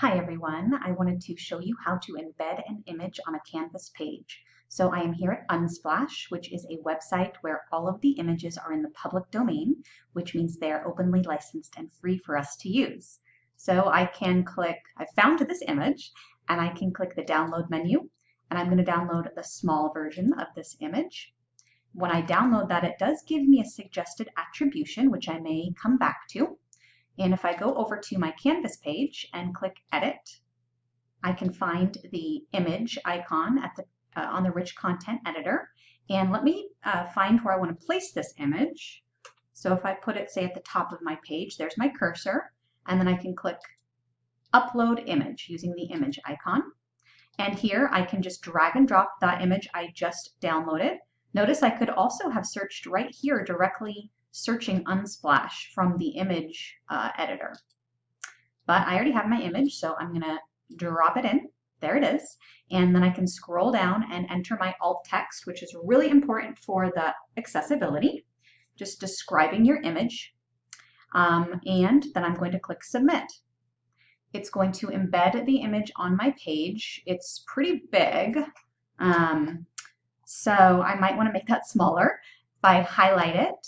Hi everyone, I wanted to show you how to embed an image on a Canvas page. So I am here at Unsplash, which is a website where all of the images are in the public domain, which means they are openly licensed and free for us to use. So I can click, I found this image, and I can click the download menu, and I'm going to download the small version of this image. When I download that, it does give me a suggested attribution, which I may come back to. And if I go over to my Canvas page and click Edit, I can find the image icon at the, uh, on the Rich Content Editor. And let me uh, find where I want to place this image. So if I put it, say, at the top of my page, there's my cursor, and then I can click Upload Image using the image icon. And here I can just drag and drop that image I just downloaded. Notice I could also have searched right here directly searching Unsplash from the image uh, editor. But I already have my image, so I'm going to drop it in. There it is. And then I can scroll down and enter my alt text, which is really important for the accessibility, just describing your image. Um, and then I'm going to click submit. It's going to embed the image on my page. It's pretty big, um, so I might want to make that smaller. If I highlight it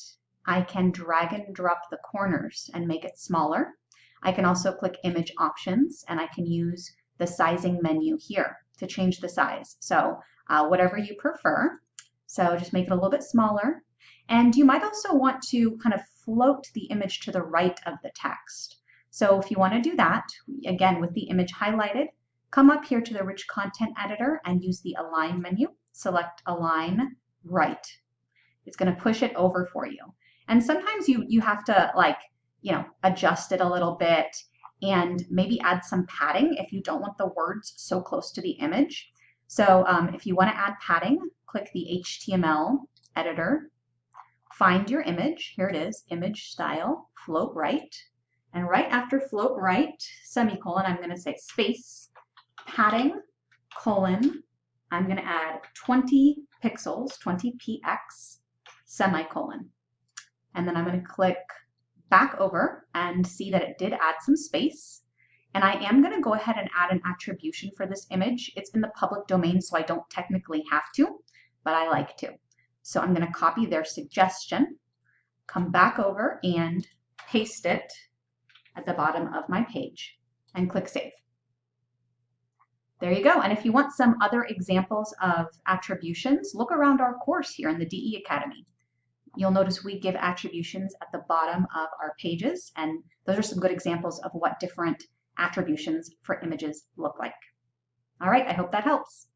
I can drag and drop the corners and make it smaller. I can also click image options and I can use the sizing menu here to change the size. So uh, whatever you prefer. So just make it a little bit smaller. And you might also want to kind of float the image to the right of the text. So if you want to do that, again, with the image highlighted, come up here to the Rich Content Editor and use the Align menu. Select Align Right. It's going to push it over for you. And sometimes you you have to like, you know, adjust it a little bit and maybe add some padding if you don't want the words so close to the image. So um, if you want to add padding, click the HTML editor, find your image. Here it is, image style, float right. And right after float right, semicolon, I'm going to say space, padding, colon, I'm going to add 20 pixels, 20 px, semicolon. And then I'm going to click back over and see that it did add some space. And I am going to go ahead and add an attribution for this image. It's in the public domain, so I don't technically have to, but I like to. So I'm going to copy their suggestion, come back over and paste it at the bottom of my page and click Save. There you go. And if you want some other examples of attributions, look around our course here in the DE Academy. You'll notice we give attributions at the bottom of our pages, and those are some good examples of what different attributions for images look like. All right, I hope that helps.